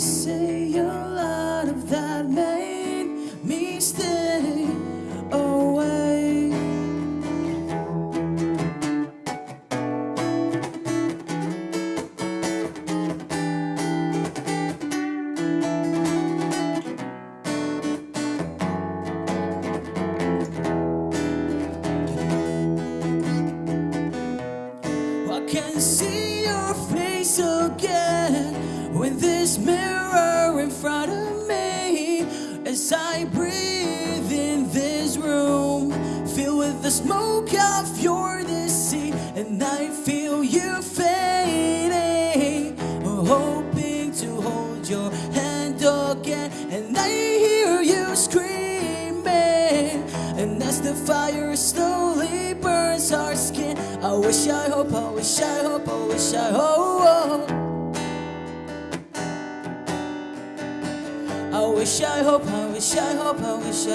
say a lot of that made me stay away. I can see your face again this mirror in front of me as I breathe in this room filled with the smoke of your deceit and I feel you fading. Hoping to hold your hand again and I hear you screaming. And as the fire slowly burns our skin I wish I hope I wish I hope I wish I hope I wish I hope I wish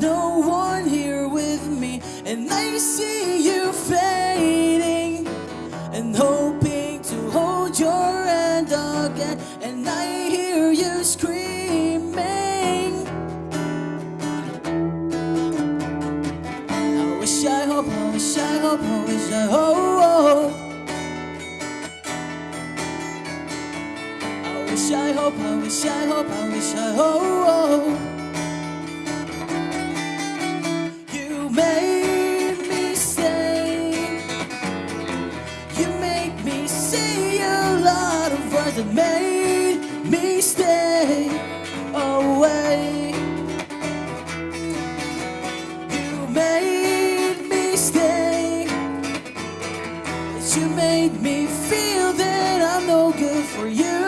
no one here with me. And I see you fading and hoping to hold your hand again. And I hear you screaming. I wish I hope, I wish I hope, I wish I hope. I wish I hope, I wish I hope, I wish I hope. You made me feel that I'm no good for you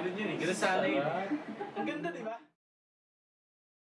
Ganun yun eh. Ganun sana yun